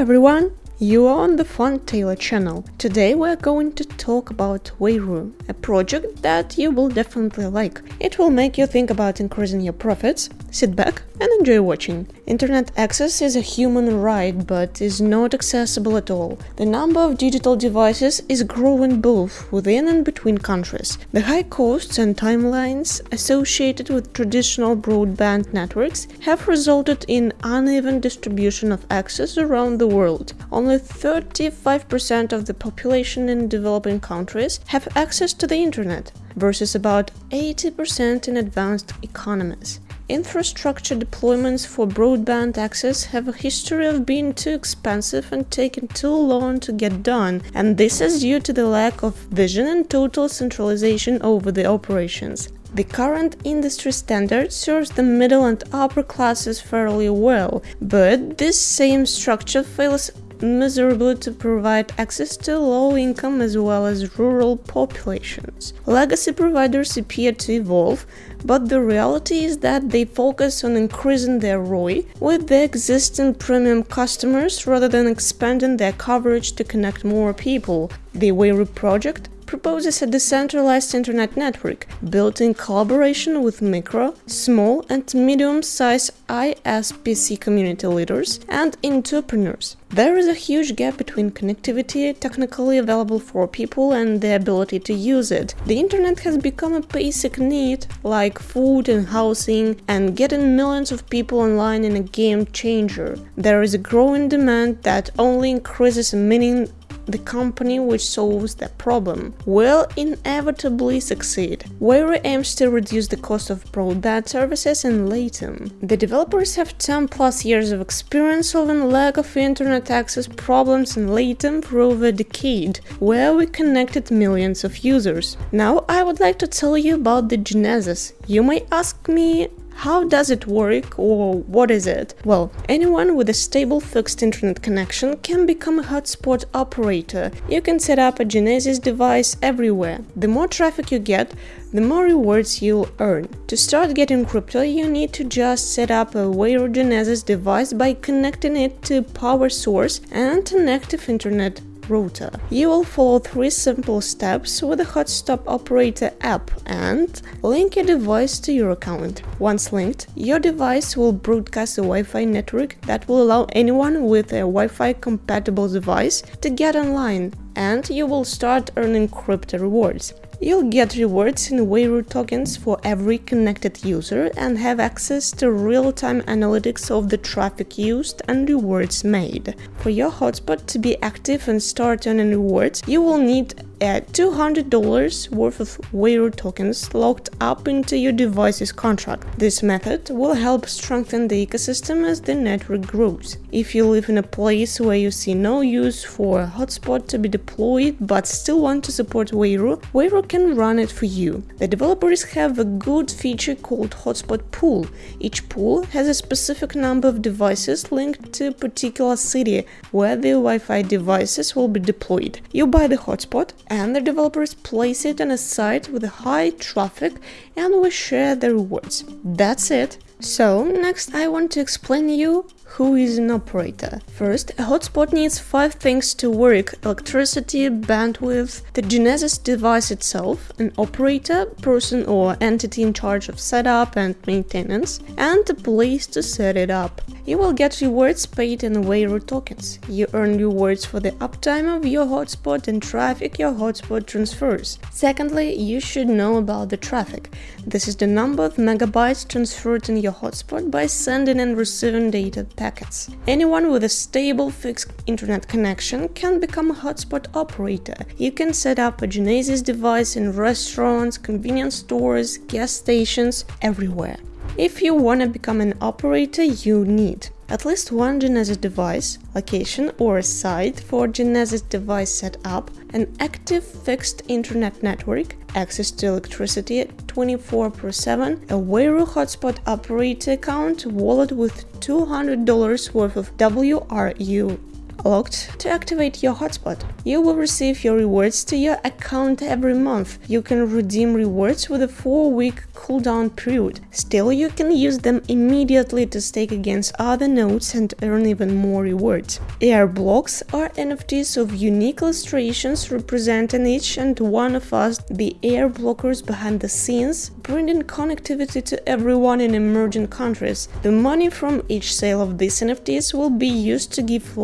everyone! You are on the Fun Taylor channel. Today we are going to talk about Wayru, a project that you will definitely like. It will make you think about increasing your profits. Sit back and enjoy watching. Internet access is a human right but is not accessible at all. The number of digital devices is growing both within and between countries. The high costs and timelines associated with traditional broadband networks have resulted in uneven distribution of access around the world. Only 35% of the population in developing countries have access to the internet versus about 80% in advanced economies. Infrastructure deployments for broadband access have a history of being too expensive and taking too long to get done, and this is due to the lack of vision and total centralization over the operations. The current industry standard serves the middle and upper classes fairly well, but this same structure fails miserably to provide access to low-income as well as rural populations. Legacy providers appear to evolve, but the reality is that they focus on increasing their ROI with their existing premium customers rather than expanding their coverage to connect more people. The Wayru project proposes a decentralized internet network built in collaboration with micro, small and medium-sized ISPs community leaders and entrepreneurs. There is a huge gap between connectivity technically available for people and the ability to use it. The internet has become a basic need, like food and housing, and getting millions of people online in a game changer. There is a growing demand that only increases meaning the company which solves that problem will inevitably succeed. Wayru aims to reduce the cost of broadband services and latency. The developers have 10 plus years of experience solving lack of internet access problems in latency for over a decade, where we connected millions of users. Now I would like to tell you about the Genesis. You may ask me how does it work or what is it? Well, anyone with a stable fixed internet connection can become a hotspot operator. You can set up a Genesis device everywhere. The more traffic you get, the more rewards you'll earn. To start getting crypto, you need to just set up a Wayru Genesis device by connecting it to power source and an active internet router. You will follow three simple steps with the Hotspot Operator app and link your device to your account. Once linked, your device will broadcast a Wi-Fi network that will allow anyone with a Wi-Fi compatible device to get online and you will start earning crypto rewards. You'll get rewards in Wayru tokens for every connected user and have access to real-time analytics of the traffic used and rewards made. For your hotspot to be active and start earning rewards, you will need a $200 worth of Wayru tokens locked up into your device's contract. This method will help strengthen the ecosystem as the network grows. If you live in a place where you see no use for a hotspot to be deployed but still want to support Wayru, Wayru can run it for you. The developers have a good feature called Hotspot Pool. Each pool has a specific number of devices linked to a particular city where the Wi-Fi devices will be deployed. You buy the hotspot and the developers place it on a site with high traffic and we share the rewards. That's it. So, next I want to explain you who is an operator. First, a hotspot needs five things to work electricity, bandwidth, the Genesis device itself, an operator, person or entity in charge of setup and maintenance, and a place to set it up. You will get rewards paid in Wayru tokens. You earn rewards for the uptime of your hotspot and traffic your hotspot transfers. Secondly, you should know about the traffic. This is the number of megabytes transferred in your hotspot by sending and receiving data packets. Anyone with a stable fixed internet connection can become a hotspot operator. You can set up a Genesis device in restaurants, convenience stores, gas stations, everywhere. If you want to become an operator, you need at least one Genesis device, location or site for Genesis device setup, an active fixed internet network, access to electricity 24 7, a Wayru hotspot operator account, wallet with $200 worth of WRU locked to activate your hotspot. You will receive your rewards to your account every month. You can redeem rewards with a 4-week cooldown period. Still, you can use them immediately to stake against other nodes and earn even more rewards. Air blocks are NFTs of unique illustrations representing each and one of us, the air blockers behind the scenes, bringing connectivity to everyone in emerging countries. The money from each sale of these NFTs will be used to give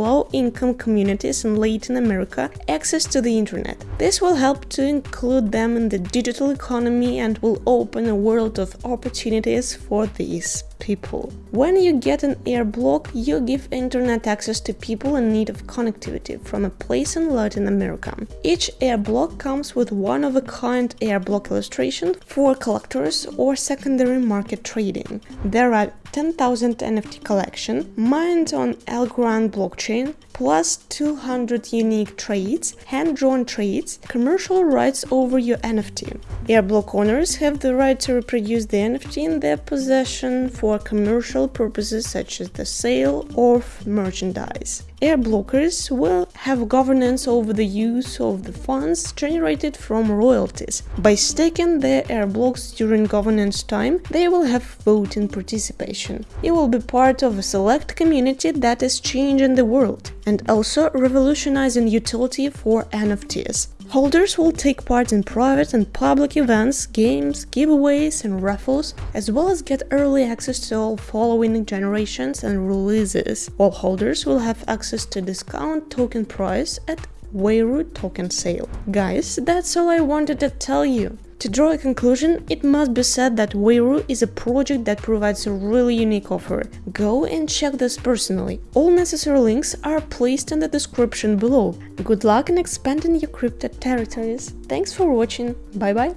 low-income communities in Latin America access to the internet. This will help to include them in the digital economy and will open a world of opportunities for these people. When you get an air block, you give internet access to people in need of connectivity from a place in Latin America. Each air block comes with one-of-a-kind air block illustration for collectors or secondary market trading. There are 10,000 NFT collection mined on Algorand blockchain plus 200 unique trades, hand-drawn trades, commercial rights over your NFT. Airblock owners have the right to reproduce the NFT in their possession for commercial purposes such as the sale of merchandise. Air blockers will have governance over the use of the funds generated from royalties. By staking their air blocks during governance time, they will have voting participation. You will be part of a select community that is changing the world and also revolutionizing utility for NFTs. Holders will take part in private and public events, games, giveaways and raffles, as well as get early access to all following generations and releases. All holders will have access to discount token price at Wayru token sale. Guys, that's all I wanted to tell you. To draw a conclusion, it must be said that Wayru is a project that provides a really unique offer. Go and check this personally. All necessary links are placed in the description below. Good luck in expanding your crypto territories. Thanks for watching. Bye bye.